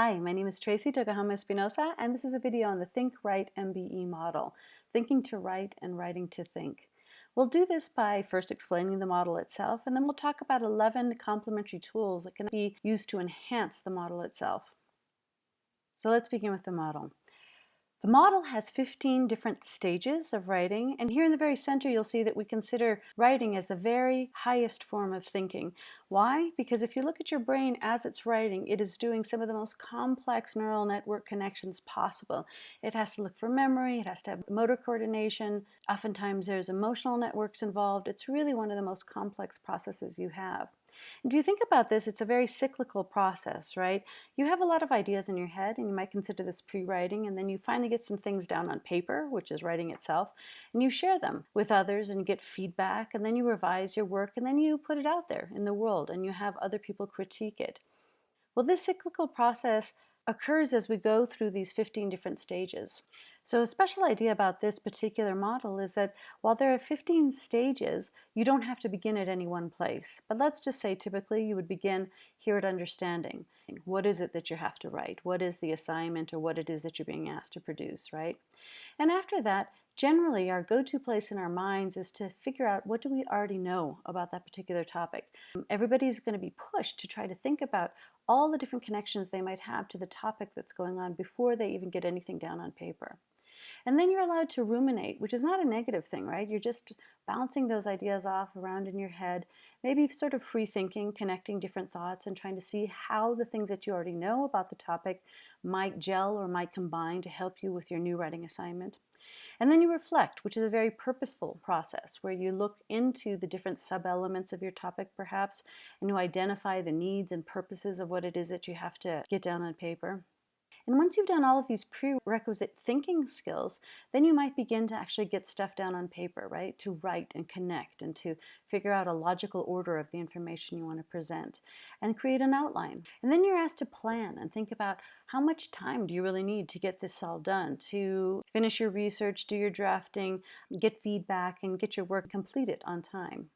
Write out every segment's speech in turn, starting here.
Hi, my name is Tracey Tokuhama Espinosa, and this is a video on the Think Write MBE model, thinking to write and writing to think. We'll do this by first explaining the model itself, and then we'll talk about 11 complementary tools that can be used to enhance the model itself. So let's begin with the model. The model has 15 different stages of writing, and here in the very center you'll see that we consider writing as the very highest form of thinking. Why? Because if you look at your brain as it's writing, it is doing some of the most complex neural network connections possible. It has to look for memory, it has to have motor coordination, oftentimes there's emotional networks involved. It's really one of the most complex processes you have. If you think about this, it's a very cyclical process, right? You have a lot of ideas in your head, and you might consider this pre-writing, and then you finally get some things down on paper, which is writing itself, and you share them with others and you get feedback, and then you revise your work, and then you put it out there in the world, and you have other people critique it. Well, this cyclical process occurs as we go through these 15 different stages. So a special idea about this particular model is that while there are 15 stages, you don't have to begin at any one place. But let's just say typically you would begin here at understanding. What is it that you have to write? What is the assignment or what it is that you're being asked to produce, right? And after that, generally our go-to place in our minds is to figure out what do we already know about that particular topic. Everybody's going to be pushed to try to think about all the different connections they might have to the topic that's going on before they even get anything down on paper. And then you're allowed to ruminate, which is not a negative thing, right? You're just bouncing those ideas off around in your head, maybe sort of free thinking, connecting different thoughts and trying to see how the things that you already know about the topic might gel or might combine to help you with your new writing assignment. And then you reflect, which is a very purposeful process where you look into the different sub-elements of your topic perhaps and you identify the needs and purposes of what it is that you have to get down on paper. And once you've done all of these prerequisite thinking skills, then you might begin to actually get stuff down on paper, right? To write and connect and to figure out a logical order of the information you want to present and create an outline. And then you're asked to plan and think about how much time do you really need to get this all done, to finish your research, do your drafting, get feedback, and get your work completed on time.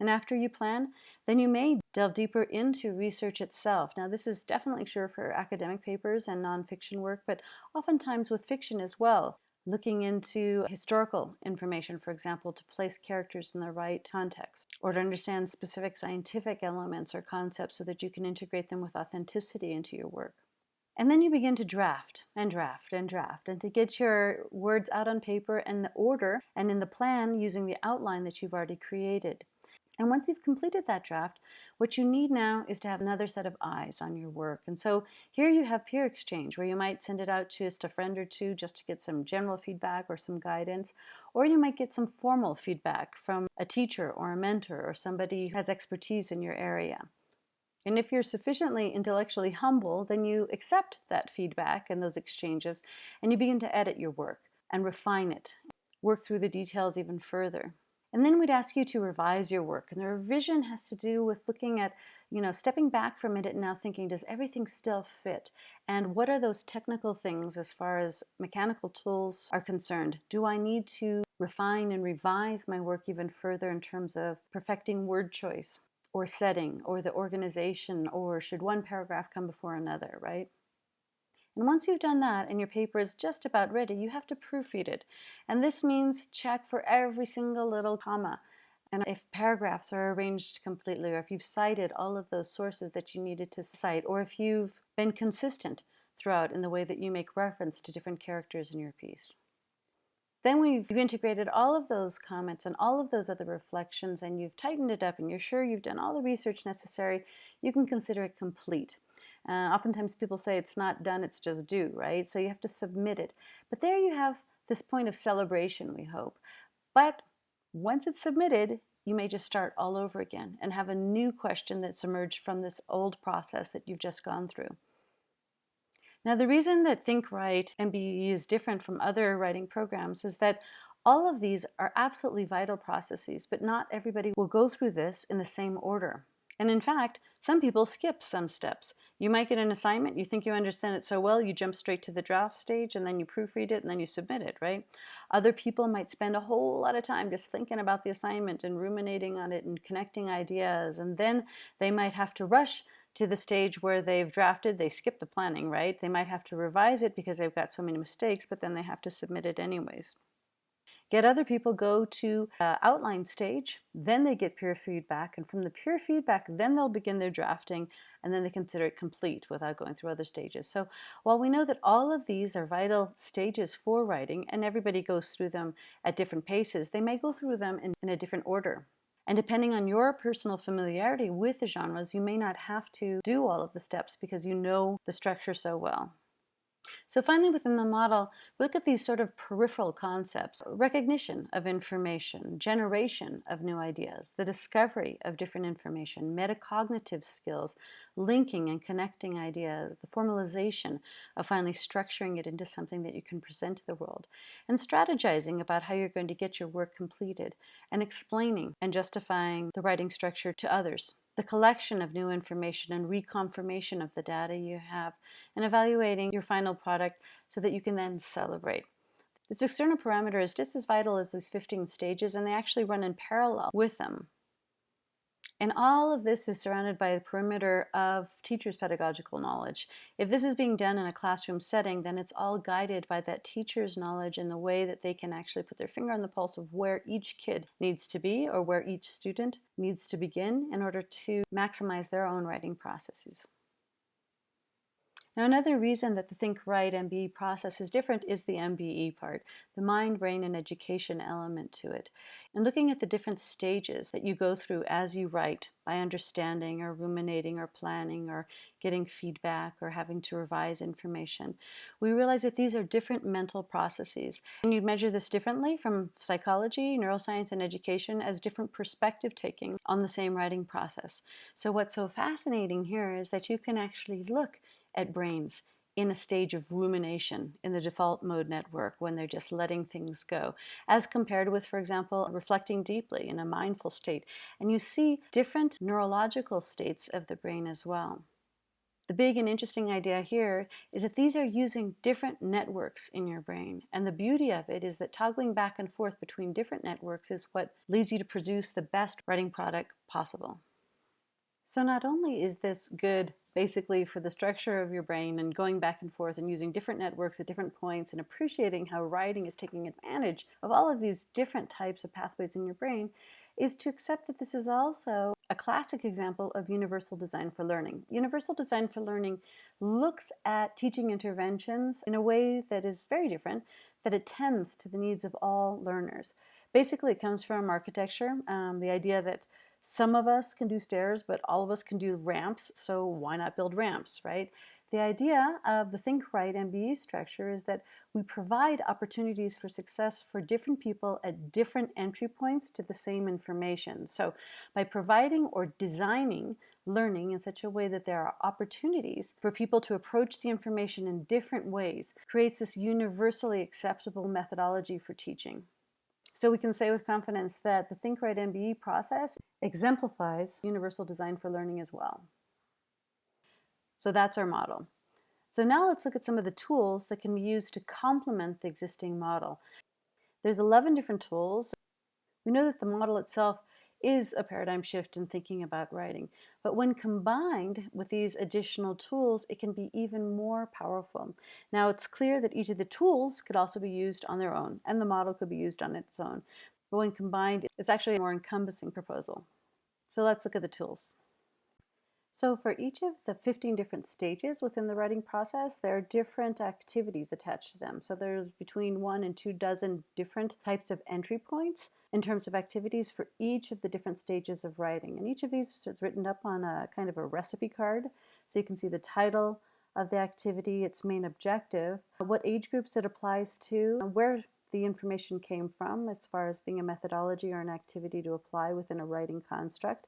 And after you plan, then you may delve deeper into research itself. Now this is definitely sure for academic papers and nonfiction work, but oftentimes with fiction as well. Looking into historical information, for example, to place characters in the right context, or to understand specific scientific elements or concepts so that you can integrate them with authenticity into your work. And then you begin to draft and draft and draft and to get your words out on paper in the order and in the plan using the outline that you've already created. And once you've completed that draft, what you need now is to have another set of eyes on your work. And so here you have peer exchange where you might send it out to just a friend or two just to get some general feedback or some guidance, or you might get some formal feedback from a teacher or a mentor or somebody who has expertise in your area. And if you're sufficiently intellectually humble, then you accept that feedback and those exchanges and you begin to edit your work and refine it, work through the details even further. And then we'd ask you to revise your work. And the revision has to do with looking at, you know, stepping back from it and now thinking, does everything still fit? And what are those technical things as far as mechanical tools are concerned? Do I need to refine and revise my work even further in terms of perfecting word choice or setting or the organization or should one paragraph come before another, right? And once you've done that and your paper is just about ready, you have to proofread it. And this means check for every single little comma. And if paragraphs are arranged completely, or if you've cited all of those sources that you needed to cite, or if you've been consistent throughout in the way that you make reference to different characters in your piece. Then we've integrated all of those comments and all of those other reflections and you've tightened it up and you're sure you've done all the research necessary, you can consider it complete. Uh, oftentimes people say it's not done, it's just due, right? So you have to submit it. But there you have this point of celebration, we hope. But once it's submitted, you may just start all over again and have a new question that's emerged from this old process that you've just gone through. Now the reason that Think Write MBE is different from other writing programs is that all of these are absolutely vital processes, but not everybody will go through this in the same order. And in fact, some people skip some steps. You might get an assignment, you think you understand it so well, you jump straight to the draft stage and then you proofread it and then you submit it, right? Other people might spend a whole lot of time just thinking about the assignment and ruminating on it and connecting ideas. And then they might have to rush to the stage where they've drafted, they skip the planning, right? They might have to revise it because they've got so many mistakes, but then they have to submit it anyways. Get other people go to uh, outline stage, then they get peer feedback, and from the peer feedback, then they'll begin their drafting, and then they consider it complete without going through other stages. So while we know that all of these are vital stages for writing, and everybody goes through them at different paces, they may go through them in, in a different order. And depending on your personal familiarity with the genres, you may not have to do all of the steps because you know the structure so well. So finally, within the model, look at these sort of peripheral concepts. Recognition of information, generation of new ideas, the discovery of different information, metacognitive skills, linking and connecting ideas, the formalization of finally structuring it into something that you can present to the world, and strategizing about how you're going to get your work completed, and explaining and justifying the writing structure to others the collection of new information and reconfirmation of the data you have, and evaluating your final product so that you can then celebrate. This external parameter is just as vital as these 15 stages, and they actually run in parallel with them. And all of this is surrounded by the perimeter of teacher's pedagogical knowledge. If this is being done in a classroom setting, then it's all guided by that teacher's knowledge in the way that they can actually put their finger on the pulse of where each kid needs to be or where each student needs to begin in order to maximize their own writing processes. Now another reason that the Think Write MBE process is different is the MBE part, the mind, brain, and education element to it. And looking at the different stages that you go through as you write by understanding or ruminating or planning or getting feedback or having to revise information, we realize that these are different mental processes. And you measure this differently from psychology, neuroscience, and education as different perspective taking on the same writing process. So what's so fascinating here is that you can actually look at brains in a stage of rumination in the default mode network when they're just letting things go, as compared with, for example, reflecting deeply in a mindful state. And you see different neurological states of the brain as well. The big and interesting idea here is that these are using different networks in your brain. And the beauty of it is that toggling back and forth between different networks is what leads you to produce the best writing product possible. So not only is this good basically for the structure of your brain and going back and forth and using different networks at different points and appreciating how writing is taking advantage of all of these different types of pathways in your brain, is to accept that this is also a classic example of universal design for learning. Universal design for learning looks at teaching interventions in a way that is very different, that attends to the needs of all learners. Basically, it comes from architecture, um, the idea that some of us can do stairs, but all of us can do ramps, so why not build ramps, right? The idea of the Think Write MBE structure is that we provide opportunities for success for different people at different entry points to the same information. So by providing or designing learning in such a way that there are opportunities for people to approach the information in different ways creates this universally acceptable methodology for teaching. So we can say with confidence that the Think Write MBE process exemplifies universal design for learning as well. So that's our model. So now let's look at some of the tools that can be used to complement the existing model. There's 11 different tools. We know that the model itself is a paradigm shift in thinking about writing. But when combined with these additional tools, it can be even more powerful. Now it's clear that each of the tools could also be used on their own, and the model could be used on its own. But when combined, it's actually a more encompassing proposal. So let's look at the tools. So for each of the 15 different stages within the writing process, there are different activities attached to them. So there's between one and two dozen different types of entry points in terms of activities for each of the different stages of writing. And each of these is written up on a kind of a recipe card. So you can see the title of the activity, its main objective, what age groups it applies to, where the information came from as far as being a methodology or an activity to apply within a writing construct,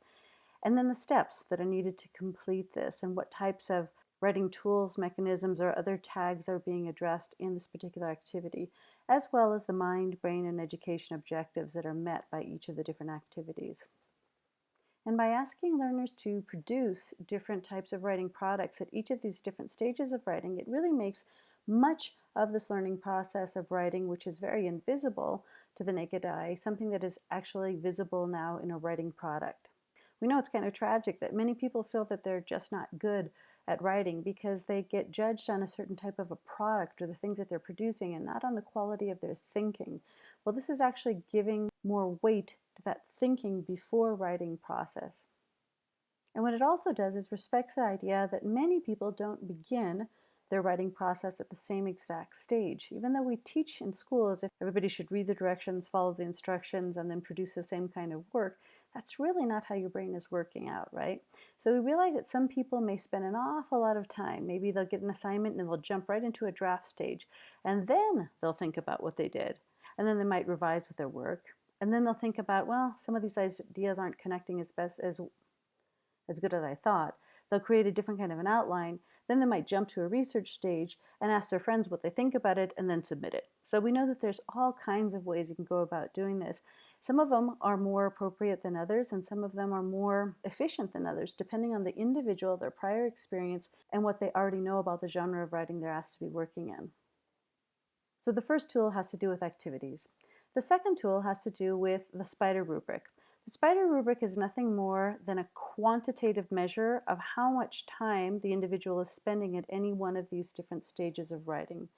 and then the steps that are needed to complete this and what types of writing tools, mechanisms, or other tags are being addressed in this particular activity, as well as the mind, brain, and education objectives that are met by each of the different activities. And by asking learners to produce different types of writing products at each of these different stages of writing, it really makes much of this learning process of writing, which is very invisible to the naked eye, something that is actually visible now in a writing product. We know it's kind of tragic that many people feel that they're just not good at writing because they get judged on a certain type of a product or the things that they're producing and not on the quality of their thinking. Well, this is actually giving more weight to that thinking before writing process. And what it also does is respects the idea that many people don't begin their writing process at the same exact stage. Even though we teach in school as if everybody should read the directions, follow the instructions, and then produce the same kind of work, that's really not how your brain is working out, right? So we realize that some people may spend an awful lot of time. Maybe they'll get an assignment and they'll jump right into a draft stage, and then they'll think about what they did. And then they might revise with their work. And then they'll think about, well, some of these ideas aren't connecting as best as as good as I thought. They'll create a different kind of an outline. Then they might jump to a research stage and ask their friends what they think about it and then submit it. So we know that there's all kinds of ways you can go about doing this. Some of them are more appropriate than others and some of them are more efficient than others depending on the individual, their prior experience, and what they already know about the genre of writing they're asked to be working in. So the first tool has to do with activities. The second tool has to do with the SPIDER rubric. The SPIDER rubric is nothing more than a quantitative measure of how much time the individual is spending at any one of these different stages of writing.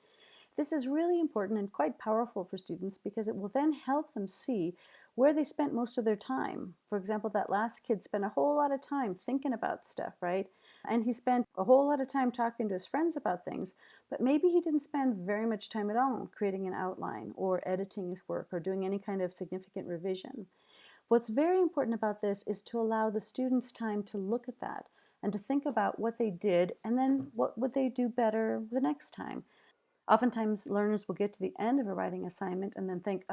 This is really important and quite powerful for students because it will then help them see where they spent most of their time. For example, that last kid spent a whole lot of time thinking about stuff, right? And he spent a whole lot of time talking to his friends about things, but maybe he didn't spend very much time at all creating an outline or editing his work or doing any kind of significant revision. What's very important about this is to allow the students time to look at that and to think about what they did and then what would they do better the next time. Oftentimes learners will get to the end of a writing assignment and then think,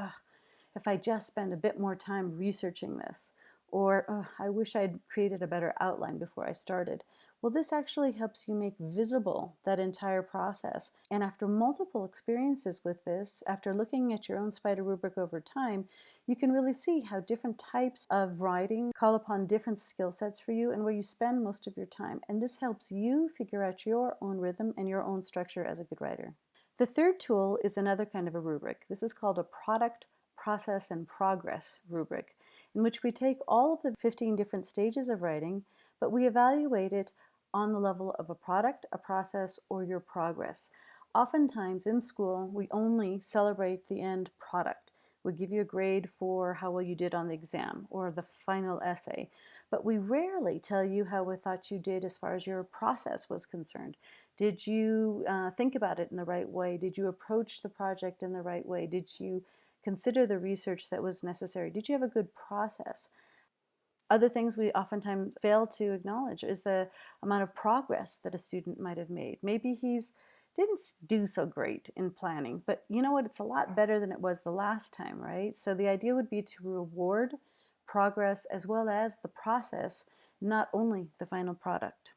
if I just spend a bit more time researching this, or oh, I wish I'd created a better outline before I started. Well, this actually helps you make visible that entire process. And after multiple experiences with this, after looking at your own spider rubric over time, you can really see how different types of writing call upon different skill sets for you and where you spend most of your time. And this helps you figure out your own rhythm and your own structure as a good writer. The third tool is another kind of a rubric. This is called a product, process, and progress rubric, in which we take all of the 15 different stages of writing, but we evaluate it on the level of a product, a process, or your progress. Oftentimes in school, we only celebrate the end product. We give you a grade for how well you did on the exam or the final essay, but we rarely tell you how we thought you did as far as your process was concerned. Did you uh, think about it in the right way? Did you approach the project in the right way? Did you consider the research that was necessary? Did you have a good process? Other things we oftentimes fail to acknowledge is the amount of progress that a student might have made. Maybe he's didn't do so great in planning, but you know what? It's a lot better than it was the last time, right? So the idea would be to reward progress as well as the process, not only the final product.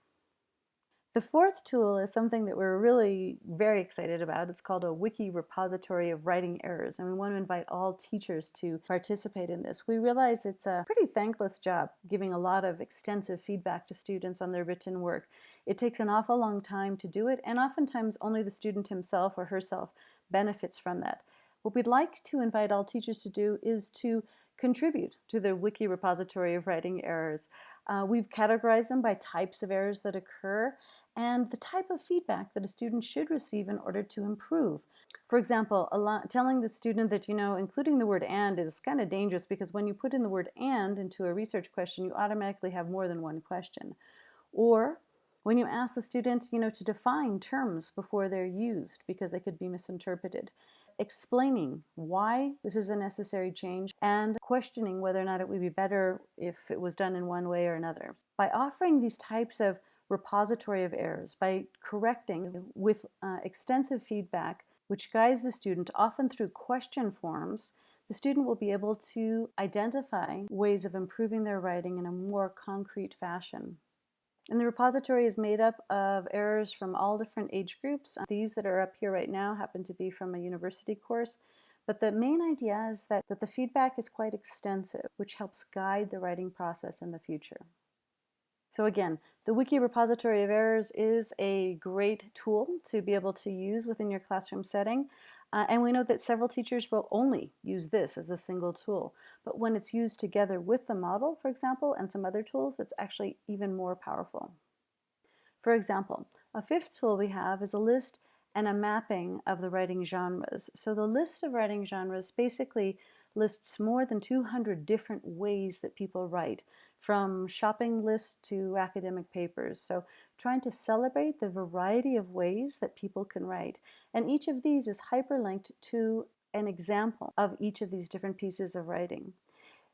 The fourth tool is something that we're really very excited about. It's called a wiki repository of writing errors, and we want to invite all teachers to participate in this. We realize it's a pretty thankless job giving a lot of extensive feedback to students on their written work. It takes an awful long time to do it, and oftentimes only the student himself or herself benefits from that. What we'd like to invite all teachers to do is to contribute to the wiki repository of writing errors. Uh, we've categorized them by types of errors that occur and the type of feedback that a student should receive in order to improve. For example, lot, telling the student that, you know, including the word and is kind of dangerous because when you put in the word and into a research question, you automatically have more than one question. Or when you ask the student, you know, to define terms before they're used because they could be misinterpreted explaining why this is a necessary change and questioning whether or not it would be better if it was done in one way or another. By offering these types of repository of errors by correcting with uh, extensive feedback which guides the student often through question forms the student will be able to identify ways of improving their writing in a more concrete fashion. And the repository is made up of errors from all different age groups. These that are up here right now happen to be from a university course, but the main idea is that, that the feedback is quite extensive, which helps guide the writing process in the future. So again, the Wiki Repository of Errors is a great tool to be able to use within your classroom setting. Uh, and we know that several teachers will only use this as a single tool. But when it's used together with the model, for example, and some other tools, it's actually even more powerful. For example, a fifth tool we have is a list and a mapping of the writing genres. So the list of writing genres basically lists more than 200 different ways that people write, from shopping lists to academic papers. So trying to celebrate the variety of ways that people can write. And each of these is hyperlinked to an example of each of these different pieces of writing.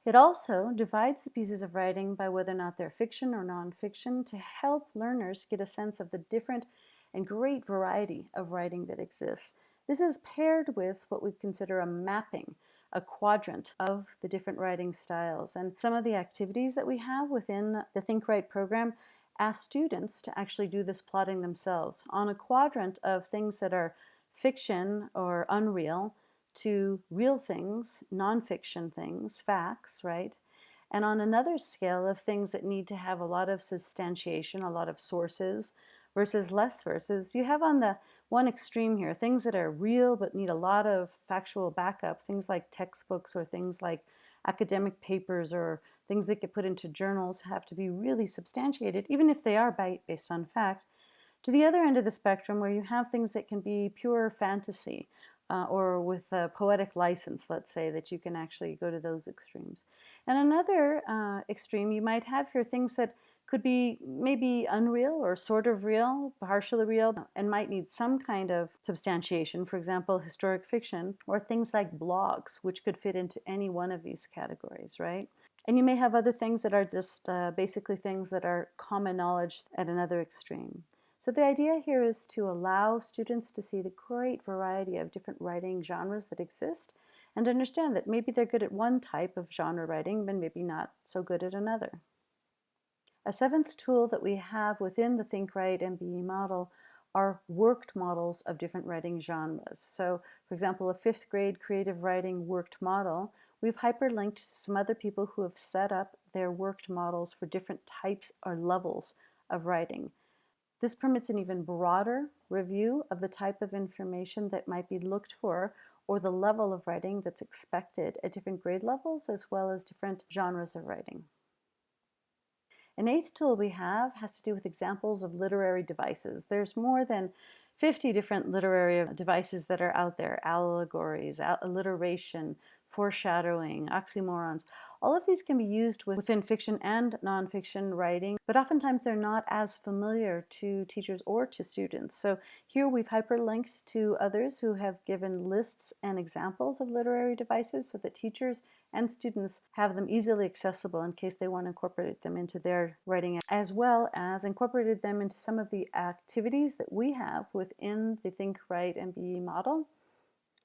It also divides the pieces of writing by whether or not they're fiction or nonfiction to help learners get a sense of the different and great variety of writing that exists. This is paired with what we consider a mapping, a quadrant of the different writing styles. And some of the activities that we have within the Think Write program ask students to actually do this plotting themselves on a quadrant of things that are fiction or unreal to real things, nonfiction things, facts, right? And on another scale of things that need to have a lot of substantiation, a lot of sources, versus less verses, you have on the one extreme here, things that are real but need a lot of factual backup, things like textbooks or things like academic papers or things that get put into journals have to be really substantiated, even if they are based on fact. To the other end of the spectrum where you have things that can be pure fantasy uh, or with a poetic license, let's say, that you can actually go to those extremes. And another uh, extreme you might have here things that could be maybe unreal or sort of real, partially real, and might need some kind of substantiation, for example, historic fiction, or things like blogs, which could fit into any one of these categories, right? And you may have other things that are just uh, basically things that are common knowledge at another extreme. So the idea here is to allow students to see the great variety of different writing genres that exist and understand that maybe they're good at one type of genre writing, but maybe not so good at another. A seventh tool that we have within the Think Write MBE model are worked models of different writing genres. So, for example, a fifth grade creative writing worked model, we've hyperlinked some other people who have set up their worked models for different types or levels of writing. This permits an even broader review of the type of information that might be looked for or the level of writing that's expected at different grade levels as well as different genres of writing. An eighth tool we have has to do with examples of literary devices. There's more than 50 different literary devices that are out there, allegories, alliteration, foreshadowing, oxymorons. All of these can be used within fiction and nonfiction writing, but oftentimes they're not as familiar to teachers or to students. So here we've hyperlinked to others who have given lists and examples of literary devices so that teachers and students have them easily accessible in case they want to incorporate them into their writing, as well as incorporated them into some of the activities that we have within the Think Write MBE model.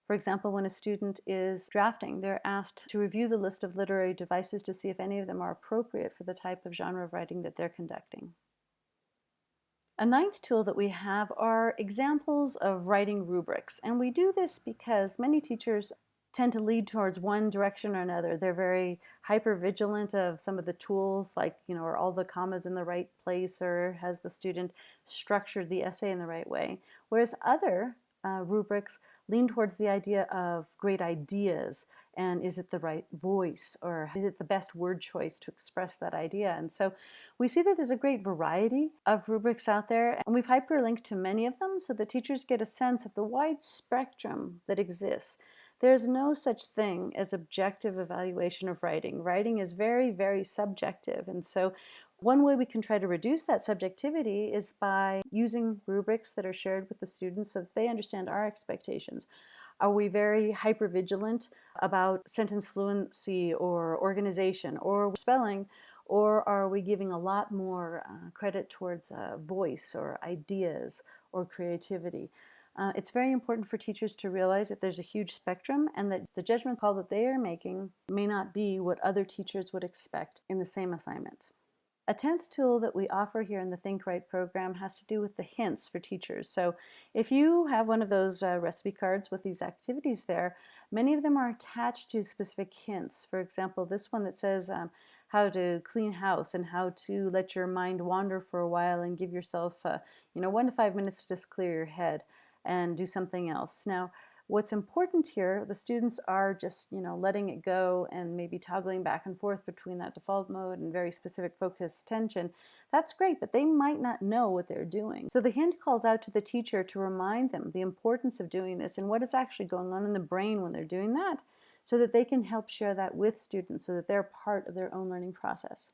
For example, when a student is drafting, they're asked to review the list of literary devices to see if any of them are appropriate for the type of genre of writing that they're conducting. A ninth tool that we have are examples of writing rubrics. And we do this because many teachers tend to lead towards one direction or another. They're very hyper vigilant of some of the tools like, you know, are all the commas in the right place or has the student structured the essay in the right way. Whereas other uh, rubrics lean towards the idea of great ideas and is it the right voice or is it the best word choice to express that idea and so we see that there's a great variety of rubrics out there and we've hyperlinked to many of them so that teachers get a sense of the wide spectrum that exists there's no such thing as objective evaluation of writing. Writing is very, very subjective. And so one way we can try to reduce that subjectivity is by using rubrics that are shared with the students so that they understand our expectations. Are we very hyper vigilant about sentence fluency or organization or spelling? Or are we giving a lot more uh, credit towards uh, voice or ideas or creativity? Uh, it's very important for teachers to realize that there's a huge spectrum and that the judgment call that they are making may not be what other teachers would expect in the same assignment. A 10th tool that we offer here in the Think Write program has to do with the hints for teachers. So if you have one of those uh, recipe cards with these activities there, many of them are attached to specific hints. For example, this one that says um, how to clean house and how to let your mind wander for a while and give yourself, uh, you know, one to five minutes to just clear your head and do something else. Now, What's important here, the students are just, you know, letting it go and maybe toggling back and forth between that default mode and very specific focused attention. That's great, but they might not know what they're doing. So the hint calls out to the teacher to remind them the importance of doing this and what is actually going on in the brain when they're doing that so that they can help share that with students so that they're part of their own learning process.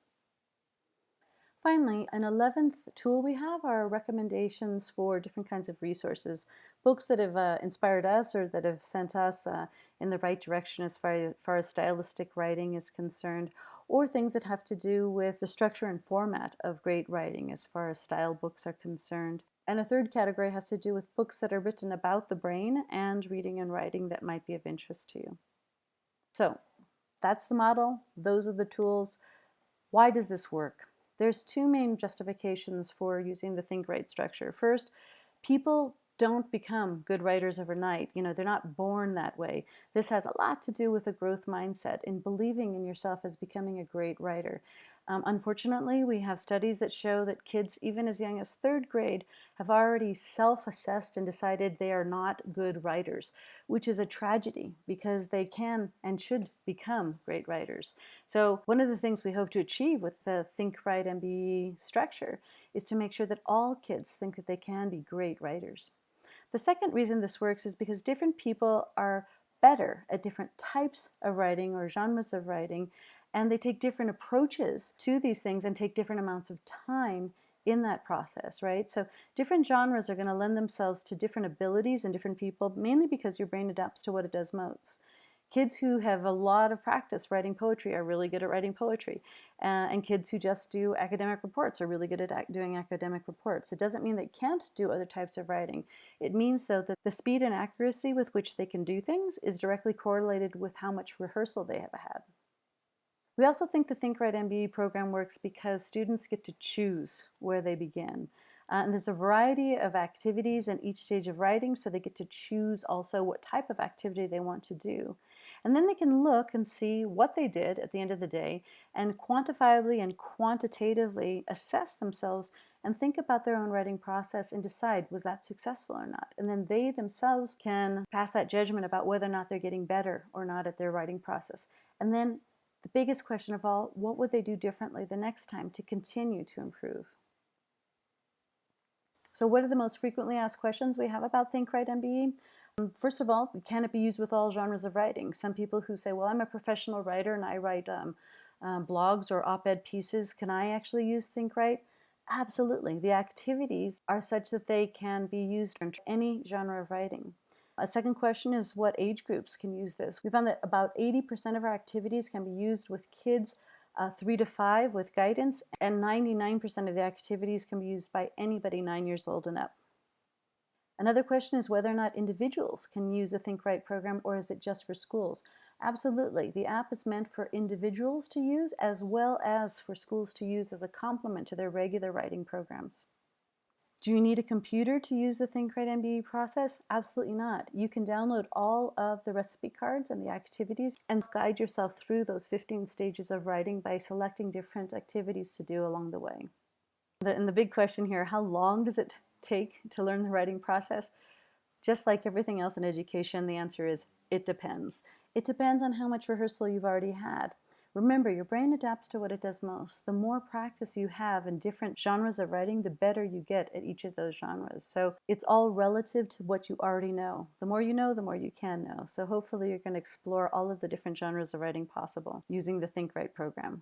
Finally, an 11th tool we have are recommendations for different kinds of resources, books that have uh, inspired us or that have sent us uh, in the right direction as far, as far as stylistic writing is concerned, or things that have to do with the structure and format of great writing as far as style books are concerned. And a third category has to do with books that are written about the brain and reading and writing that might be of interest to you. So that's the model. Those are the tools. Why does this work? There's two main justifications for using the think write structure. First, people don't become good writers overnight. You know, they're not born that way. This has a lot to do with a growth mindset in believing in yourself as becoming a great writer. Um, unfortunately, we have studies that show that kids, even as young as third grade, have already self-assessed and decided they are not good writers, which is a tragedy because they can and should become great writers. So one of the things we hope to achieve with the Think Write MBE structure is to make sure that all kids think that they can be great writers. The second reason this works is because different people are better at different types of writing or genres of writing and they take different approaches to these things and take different amounts of time in that process, right? So different genres are going to lend themselves to different abilities and different people, mainly because your brain adapts to what it does most. Kids who have a lot of practice writing poetry are really good at writing poetry. Uh, and kids who just do academic reports are really good at ac doing academic reports. It doesn't mean they can't do other types of writing. It means, though, that the speed and accuracy with which they can do things is directly correlated with how much rehearsal they have had. We also think the Think Write MBE program works because students get to choose where they begin. Uh, and there's a variety of activities in each stage of writing, so they get to choose also what type of activity they want to do. And then they can look and see what they did at the end of the day and quantifiably and quantitatively assess themselves and think about their own writing process and decide was that successful or not. And then they themselves can pass that judgment about whether or not they're getting better or not at their writing process. And then the biggest question of all, what would they do differently the next time to continue to improve? So what are the most frequently asked questions we have about Think Write MBE? Um, first of all, can it be used with all genres of writing? Some people who say, well, I'm a professional writer and I write um, um, blogs or op-ed pieces. Can I actually use Think Write? Absolutely. The activities are such that they can be used in any genre of writing. A second question is what age groups can use this? We found that about 80% of our activities can be used with kids uh, 3 to 5 with guidance, and 99% of the activities can be used by anybody 9 years old and up. Another question is whether or not individuals can use a Think Write program or is it just for schools? Absolutely. The app is meant for individuals to use as well as for schools to use as a complement to their regular writing programs. Do you need a computer to use the Think Write MBE process? Absolutely not. You can download all of the recipe cards and the activities and guide yourself through those 15 stages of writing by selecting different activities to do along the way. And the big question here, how long does it take to learn the writing process? Just like everything else in education, the answer is it depends. It depends on how much rehearsal you've already had. Remember, your brain adapts to what it does most. The more practice you have in different genres of writing, the better you get at each of those genres. So it's all relative to what you already know. The more you know, the more you can know. So hopefully you're going to explore all of the different genres of writing possible using the Think Write program.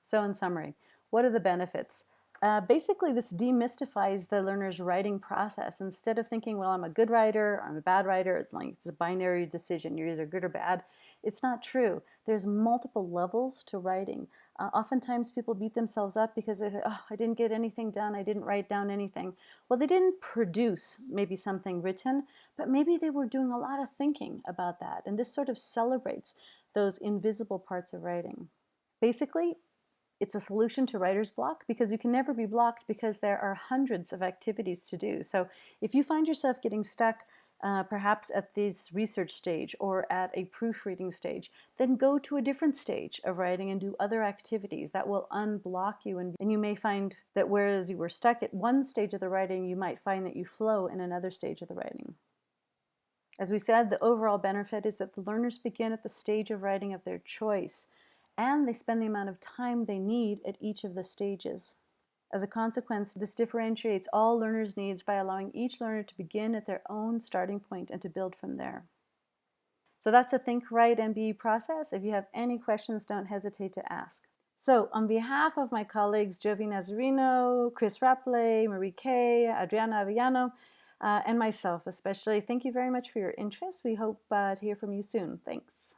So in summary, what are the benefits? Uh, basically, this demystifies the learner's writing process. Instead of thinking, well, I'm a good writer, I'm a bad writer, it's like it's a binary decision, you're either good or bad. It's not true. There's multiple levels to writing. Uh, oftentimes people beat themselves up because they say, oh, I didn't get anything done, I didn't write down anything. Well, they didn't produce maybe something written, but maybe they were doing a lot of thinking about that. And this sort of celebrates those invisible parts of writing. Basically, it's a solution to writer's block because you can never be blocked because there are hundreds of activities to do. So if you find yourself getting stuck uh, perhaps at this research stage or at a proofreading stage, then go to a different stage of writing and do other activities that will unblock you. And, and you may find that whereas you were stuck at one stage of the writing, you might find that you flow in another stage of the writing. As we said, the overall benefit is that the learners begin at the stage of writing of their choice, and they spend the amount of time they need at each of the stages. As a consequence, this differentiates all learners' needs by allowing each learner to begin at their own starting point and to build from there. So that's the Think, Write, MBE process. If you have any questions, don't hesitate to ask. So on behalf of my colleagues Jovi Nazarino, Chris Rapley, Marie Kay, Adriana Avellano, uh, and myself especially, thank you very much for your interest. We hope uh, to hear from you soon. Thanks.